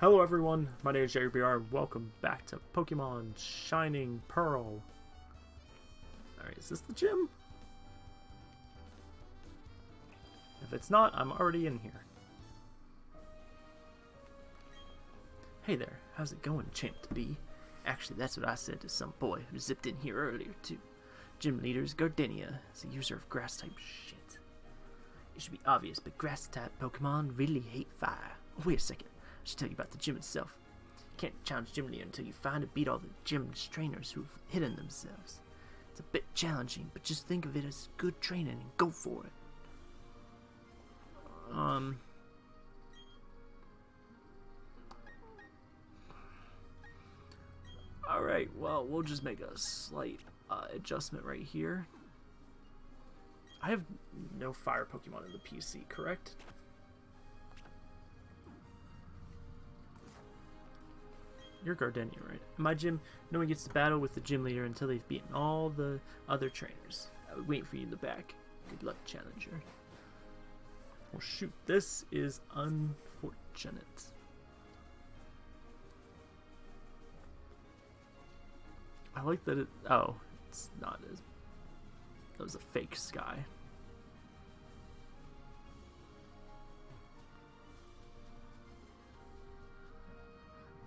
Hello everyone, my name is Jerry BR. Welcome back to Pokemon Shining Pearl. Alright, is this the gym? If it's not, I'm already in here. Hey there, how's it going, Champ to be? Actually, that's what I said to some boy who zipped in here earlier, too. Gym leader's Gardenia is a user of grass-type shit. It should be obvious, but grass-type Pokemon really hate fire. Wait a second, I should tell you about the gym itself. You can't challenge Gym Leader until you find and beat all the gym's trainers who've hidden themselves. It's a bit challenging, but just think of it as good training and go for it. Um... Alright, well, we'll just make a slight uh, adjustment right here. I have no fire Pokemon in the PC, correct? You're Gardenia, right? My gym, no one gets to battle with the gym leader until they've beaten all the other trainers. I would wait for you in the back. Good luck, challenger. Well, shoot, this is unfortunate. I like that it. Oh, it's not as. That was a fake sky.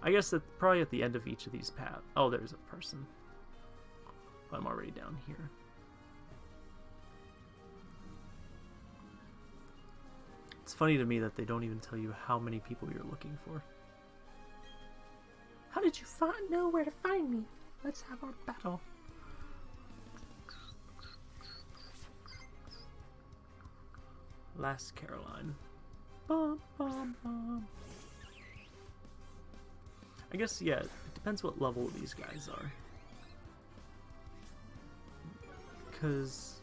I guess that probably at the end of each of these paths. Oh, there's a person. I'm already down here. It's funny to me that they don't even tell you how many people you're looking for. How did you find know where to find me? Let's have our battle. Lass Caroline. Bum, bum, bum. I guess, yeah, it depends what level these guys are. Because...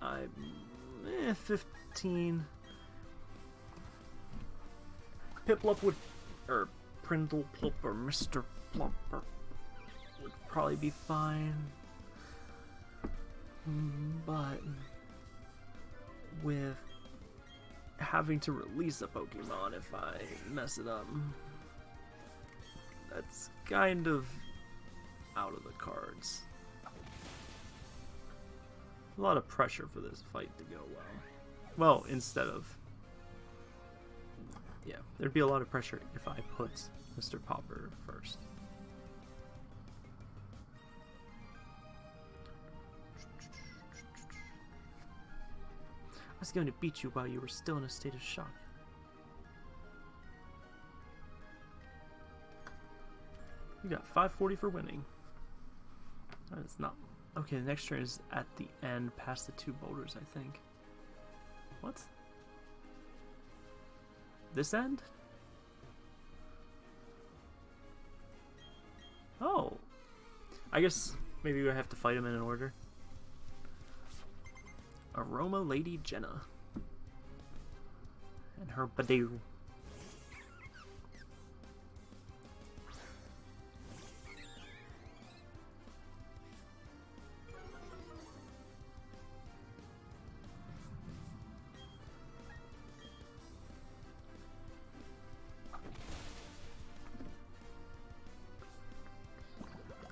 I'm... Eh, 15... Piplup would... Or Prindle Plump or Mr. Plumper would probably be fine. But... With having to release a Pokemon if I mess it up. That's kind of out of the cards. A lot of pressure for this fight to go well. Well, instead of... Yeah, there'd be a lot of pressure if I put Mr. Popper first. I was going to beat you while you were still in a state of shock. You got 540 for winning. That is not... Okay, the next turn is at the end, past the two boulders, I think. What? This end? Oh. I guess maybe we have to fight him in an order. Aroma Lady Jenna. And her Budew.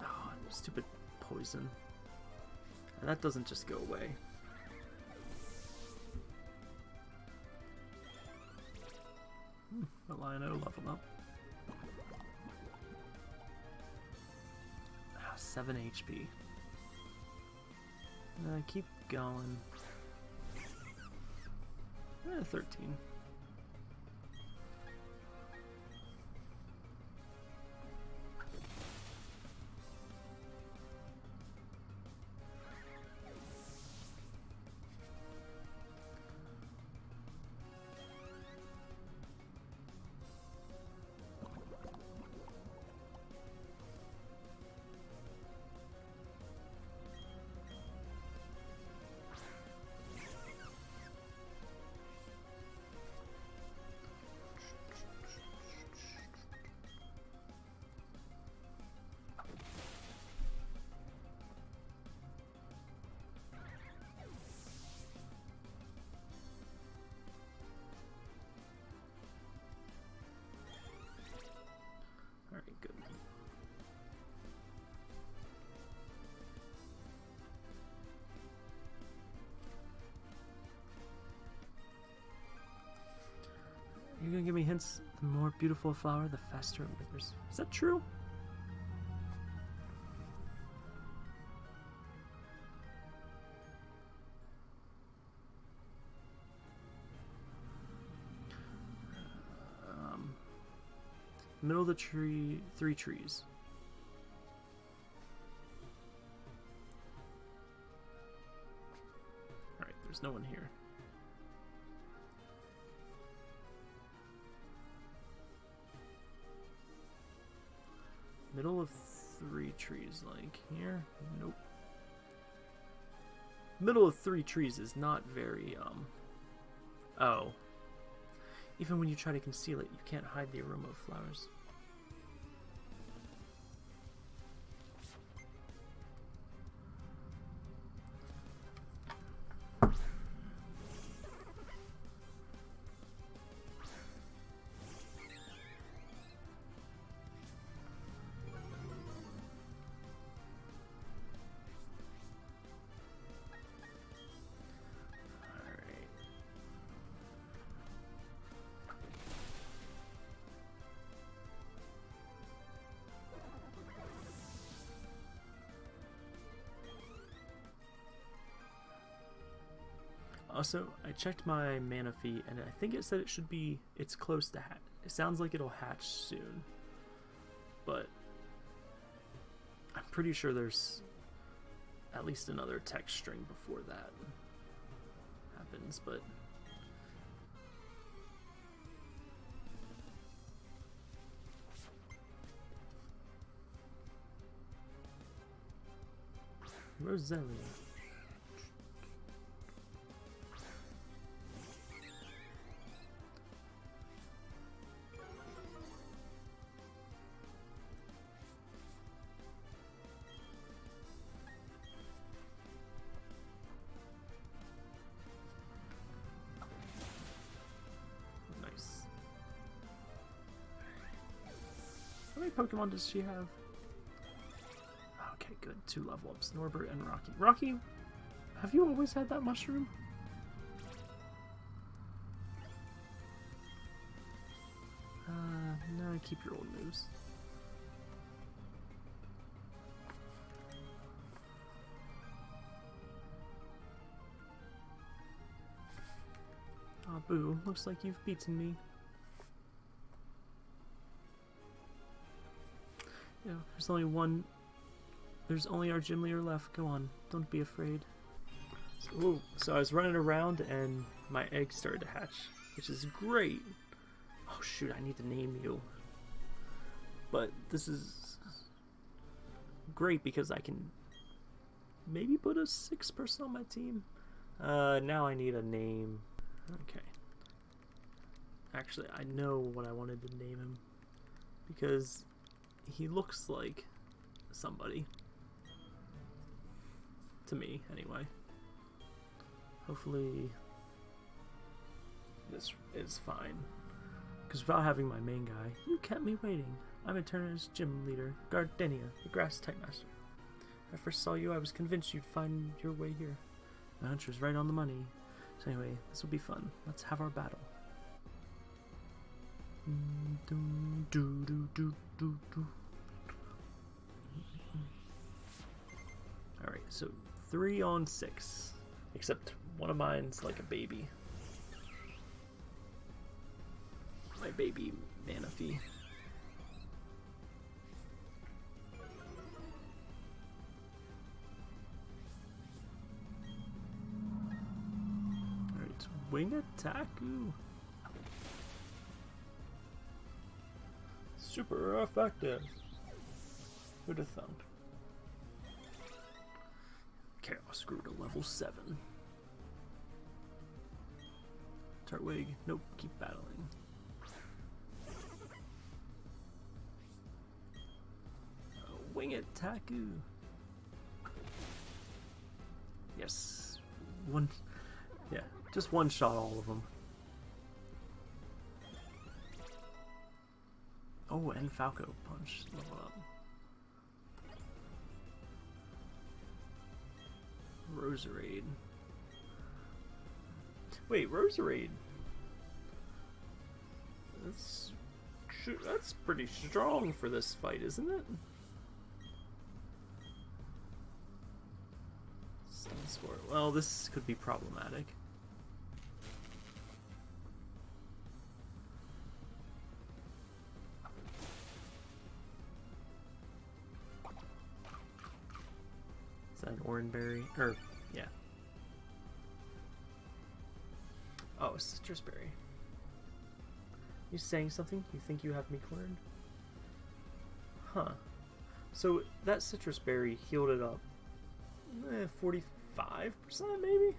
Oh, stupid poison. And that doesn't just go away. Lino level up. Ah, 7 HP. Uh, keep going. Eh, 13. You're gonna give me hints. The more beautiful a flower, the faster it withers. Is that true? Um, middle of the tree, three trees. Alright, there's no one here. Middle of three trees, like here? Nope. Middle of three trees is not very, um... Oh. Even when you try to conceal it, you can't hide the aroma of flowers. Also, I checked my Manaphy, and I think it said it should be, it's close to hatch. It sounds like it'll hatch soon. But, I'm pretty sure there's at least another text string before that happens, but... Roselia. Many Pokemon does she have? Okay, good. Two level ups. Norbert and Rocky. Rocky, have you always had that mushroom? Uh, no, keep your old moves. Aw, boo. Looks like you've beaten me. Yeah, there's only one. There's only our gym leader left. Go on. Don't be afraid. Ooh, so I was running around and my egg started to hatch, which is great. Oh shoot, I need to name you. But this is great because I can maybe put a six person on my team. Uh, now I need a name. Okay. Actually, I know what I wanted to name him because he looks like somebody. To me, anyway. Hopefully, this is fine. Because without having my main guy, you kept me waiting. I'm Eterna's gym leader, Gardenia, the grass type master. When I first saw you, I was convinced you'd find your way here. My hunch was right on the money. So anyway, this will be fun. Let's have our battle. Alright, so three on six. Except one of mine's like a baby. My baby Manaphy. Alright, wing attack. Ooh. Super effective. Who'd have thunk? Chaos grew to level 7. Turtwig, nope, keep battling. Uh, wing it, Taku! Yes. One. Yeah, just one shot all of them. Oh, and Falco Punch level up. Roserade. Wait, Roserade. That's that's pretty strong for this fight, isn't it? Well, this could be problematic. Oranberry? Or, yeah. Oh, Sitrus Berry. You saying something? You think you have me cornered? Huh. So that Sitrus Berry healed it up eh, 45% maybe?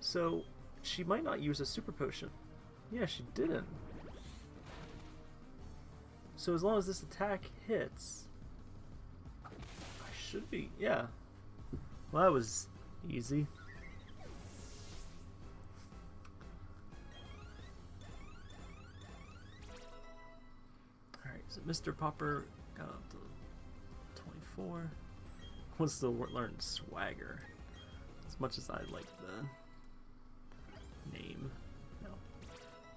So she might not use a super potion. Yeah, she didn't. So as long as this attack hits, I should be, yeah. Well, that was easy. Alright, so Mr. Popper got up to 24. Wants to learn swagger. As much as I like the name. No.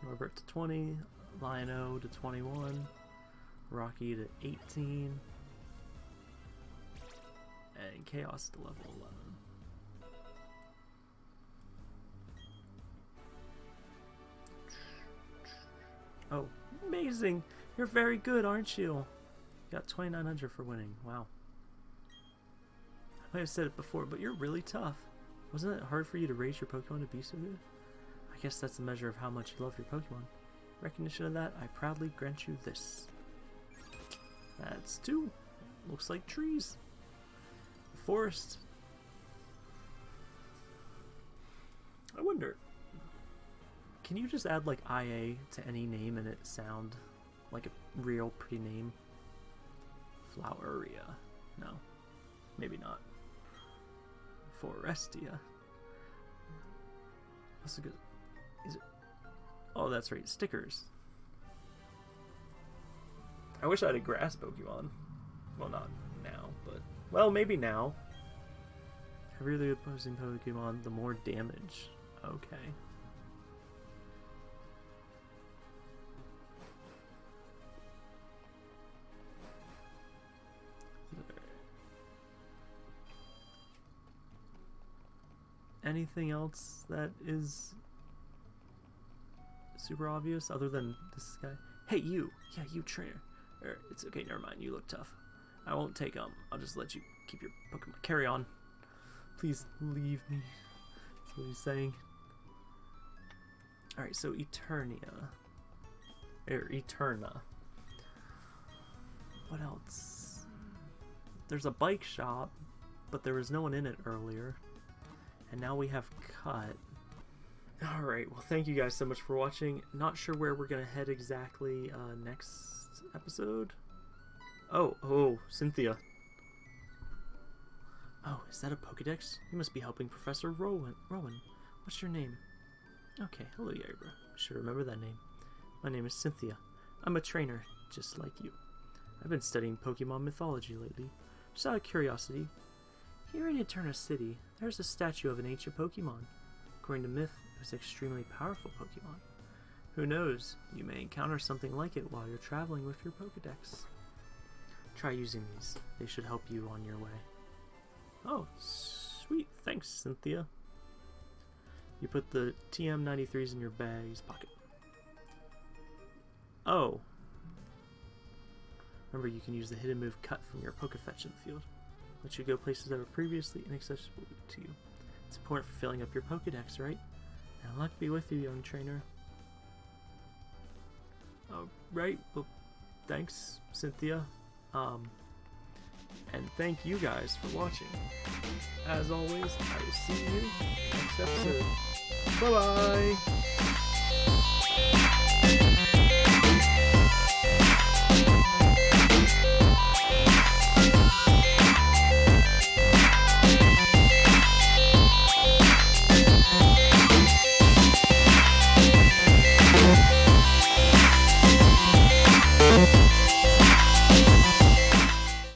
Norbert to 20, Lion-O to 21, Rocky to 18, and Chaos to level 11. Oh, amazing! You're very good, aren't you? Got 2900 for winning. Wow. I have said it before, but you're really tough. Wasn't it hard for you to raise your Pokemon to be so good? I guess that's a measure of how much you love your Pokemon. Recognition of that, I proudly grant you this. That's two. Looks like trees. Forest. I wonder, can you just add like IA to any name and it sound like a real pretty name? Floweria. No. Maybe not. Forestia. What's a good... Is it... Oh, that's right. Stickers. I wish I had a grass Pokemon. Well, not now, but... Well, maybe now. Heavier the opposing Pokemon, the more damage. Okay. anything else that is super obvious other than this guy? Hey, you! Yeah, you trainer. Er, it's okay, never mind. You look tough. I won't take um. I'll just let you keep your Pokemon. Carry on. Please leave me. That's what he's saying. Alright, so Eternia. Er, Eterna. What else? There's a bike shop, but there was no one in it earlier. And now we have cut. Alright, well thank you guys so much for watching. Not sure where we're going to head exactly uh, next episode. Oh, oh, Cynthia. Oh, is that a Pokedex? You must be helping Professor Rowan. Rowan. What's your name? Okay, hello. I should remember that name. My name is Cynthia. I'm a trainer, just like you. I've been studying Pokemon mythology lately. Just out of curiosity, here in Eterna City, there's a statue of an ancient Pokemon. According to myth, it was an extremely powerful Pokemon. Who knows, you may encounter something like it while you're traveling with your Pokedex. Try using these. They should help you on your way. Oh, sweet. Thanks, Cynthia. You put the TM93s in your bag's pocket. Oh. Remember, you can use the hidden move Cut from your Poketch in the field let you go places that were previously inaccessible to you. It's important for filling up your Pokedex, right? And luck be with you, young trainer. Oh, right. Well, thanks, Cynthia. Um, and thank you guys for watching. As always, I will see you next episode. Bye-bye!